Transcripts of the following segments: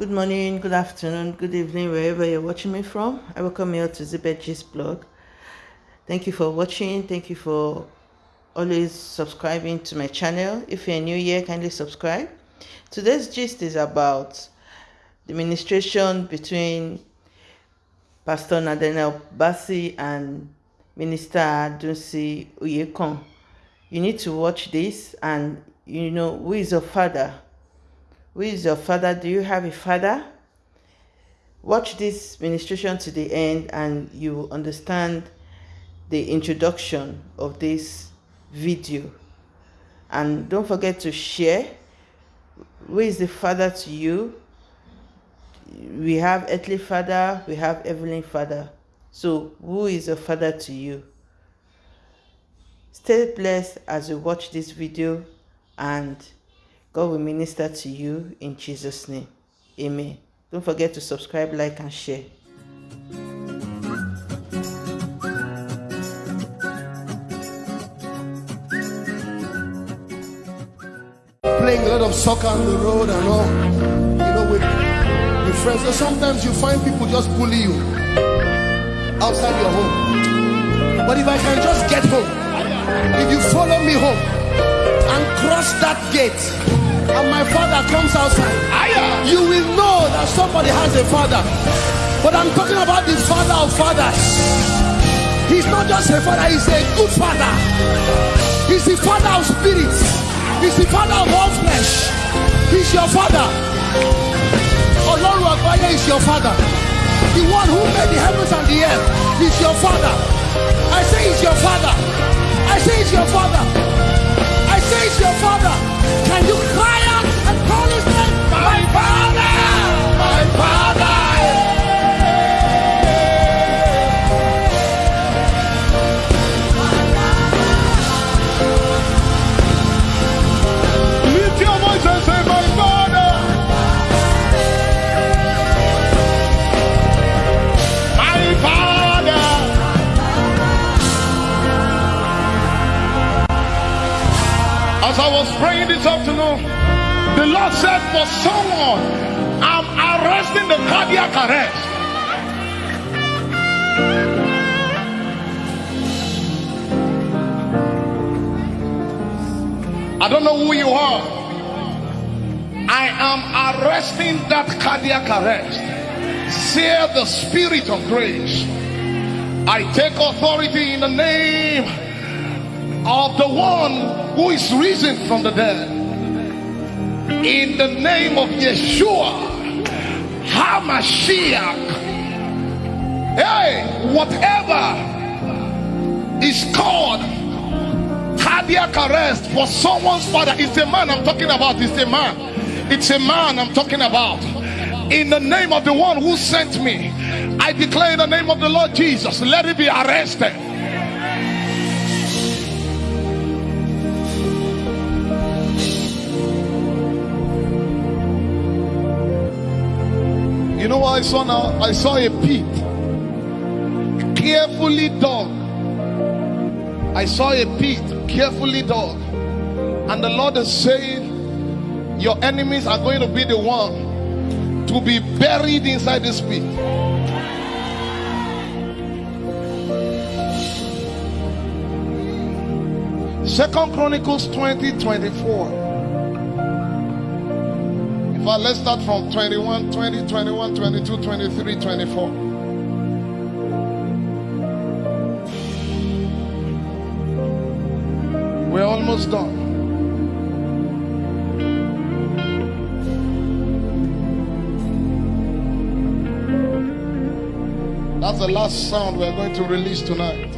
Good morning, good afternoon, good evening, wherever you're watching me from. I welcome you to Zibet blog. Thank you for watching. Thank you for always subscribing to my channel. If you're new here, kindly subscribe. Today's gist is about the ministration between Pastor Nathaniel Bassey and Minister Dunsin Oyekan. You need to watch this and you know who is your father who is your father? Do you have a father? Watch this ministration to the end and you will understand the introduction of this video. And don't forget to share. Who is the father to you? We have earthly father, we have heavenly father. So who is your father to you? Stay blessed as you watch this video and God will minister to you in Jesus' name. Amen. Don't forget to subscribe, like, and share. Playing a lot of soccer on the road and all, you know, with, with friends. So sometimes you find people just bully you outside your home. But if I can just get home, if you follow me home and cross that gate, and my father comes outside, you will know that somebody has a father. But I'm talking about the father of fathers. He's not just a father, he's a good father. He's the father of spirits, he's the father of all flesh. He's your father. Ọlọ́run àgbáyé is your father. The one who made the heavens and the earth is your father. I say he's your father. I say he's your father. I say he's your father. Can you said, For someone, I'm arresting the cardiac arrest. I don't know who you are. I am arresting that cardiac arrest. Say the spirit of grace. I take authority in the name of the one who is risen from the dead. In the name of Yeshua, HaMashiach. Hey, whatever is called cardiac arrest for someone's father, it's a man I'm talking about. It's a man. It's a man I'm talking about. In the name of the one who sent me, I declare in the name of the Lord Jesus, let it be arrested know what I saw now? I saw a pit, carefully dug. I saw a pit, carefully dug. And the Lord is saying, Your enemies are going to be the one to be buried inside this pit. Second Chronicles 20 24. Let's start from 21, 20, 21, 22, 23, 24. We're almost done. That's the last sound we're going to release tonight.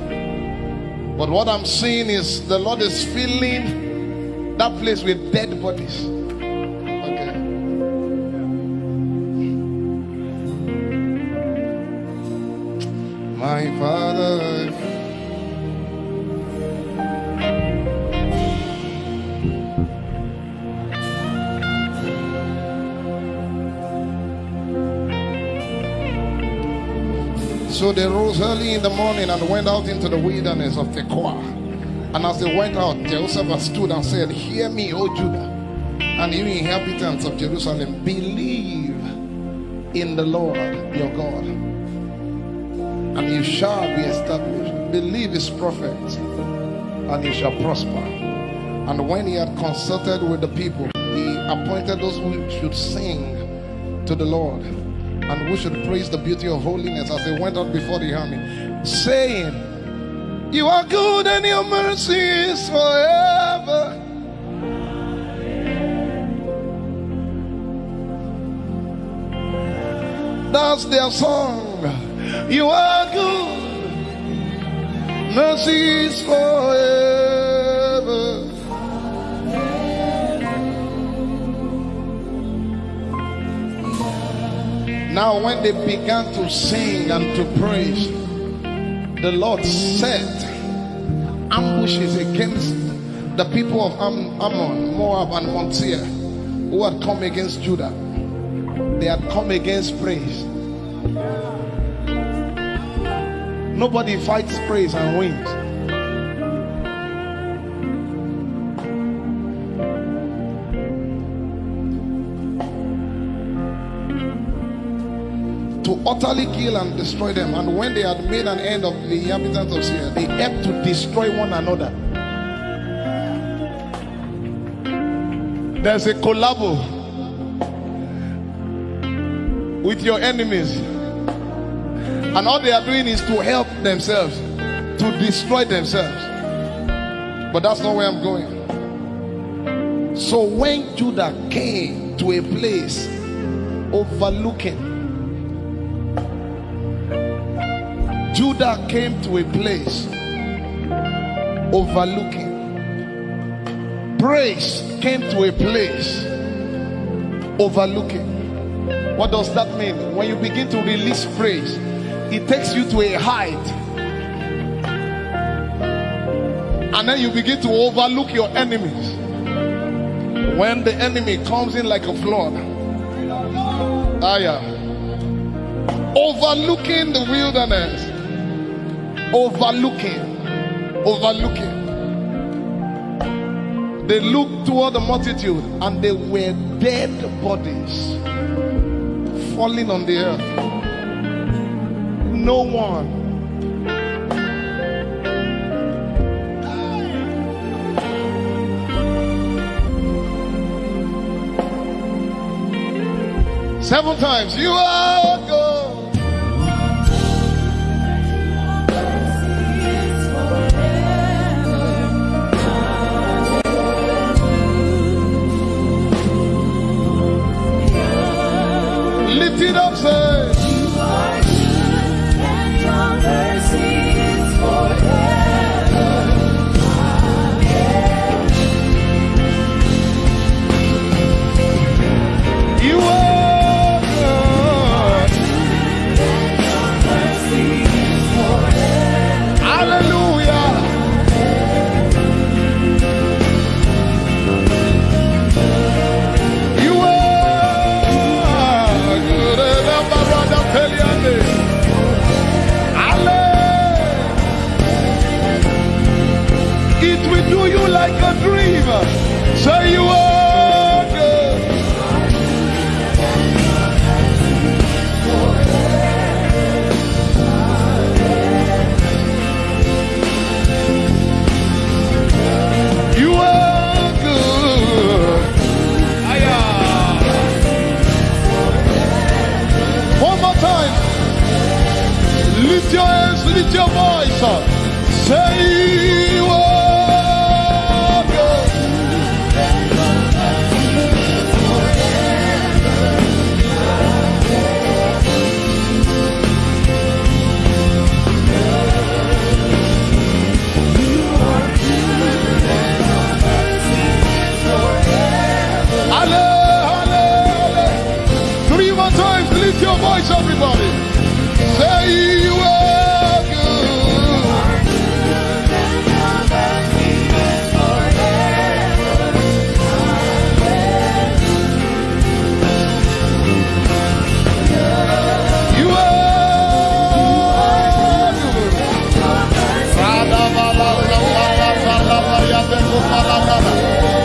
But what I'm seeing is the Lord is filling that place with dead bodies. My Father. So they rose early in the morning and went out into the wilderness of Tekoa. And as they went out, Jehoshaphat stood and said, Hear me, O Judah, and you inhabitants of Jerusalem, believe in the Lord your God, and you shall be established. Believe his prophets, and you shall prosper. And when he had consulted with the people, he appointed those who should sing to the Lord and who should praise the beauty of holiness as they went out before the army, saying, You are good and your mercy is forever. That's their song. You are good, mercy is forever. Now, when they began to sing and to praise, the Lord set ambushes against the people of Am- Ammon, Moab, and Mount Seir who had come against Judah. They had come against praise. Nobody fights praise and wins. to utterly kill and destroy them. And when they had made an end of the inhabitants of Seir, they helped to destroy one another. There's a collabo with your enemies, and all they are doing is to help themselves, to destroy themselves. But that's not where I'm going. So when Judah came to a place overlooking Judah came to a place overlooking. Praise came to a place overlooking. What does that mean? When you begin to release praise, it takes you to a height. And then you begin to overlook your enemies. When the enemy comes in like a flood, ah, yeah. overlooking the wilderness overlooking, overlooking. They looked toward the multitude and they were dead bodies falling on the earth. No one. Several times, you are dream. Say you are good. You are good. Aya. One more time. Lift your hands, lift your voice. Say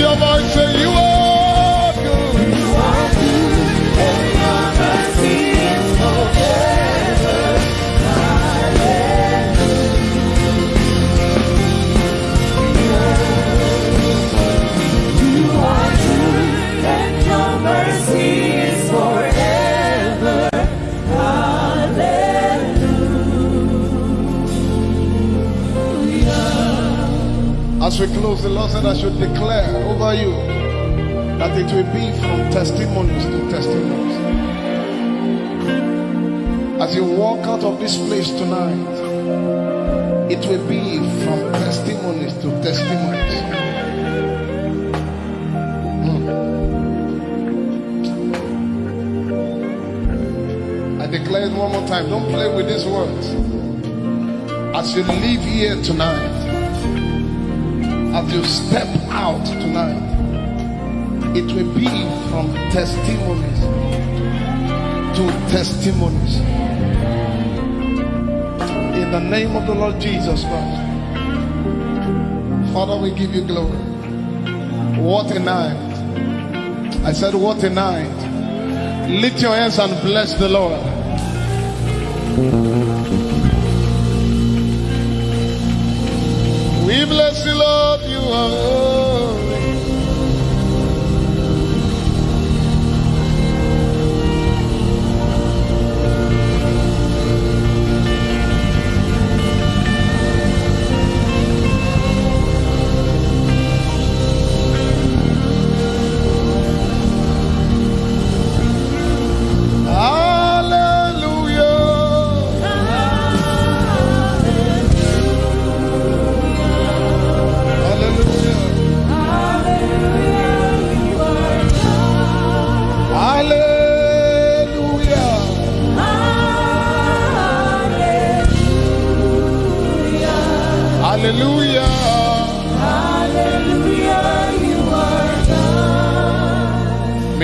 lift your voices. We close, the Lord said, I should declare over you that it will be from testimonies to testimonies. As you walk out of this place tonight, it will be from testimonies to testimonies. Hmm. I declare it one more time. Don't play with these words. As you leave here tonight, as you step out tonight, it will be from testimonies to testimonies. In the name of the Lord Jesus Christ. Father, we give you glory. What a night. I said, What a night. Lift your hands and bless the Lord.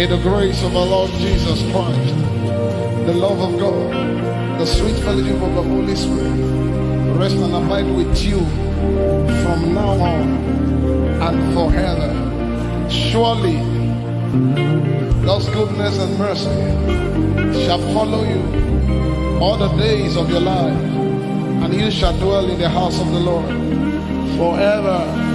May the grace of our Lord Jesus Christ, the love of God, the sweet fellowship of the Holy Spirit rest and abide with you from now on and forever. Surely God's goodness and mercy shall follow you all the days of your life, and you shall dwell in the house of the Lord forever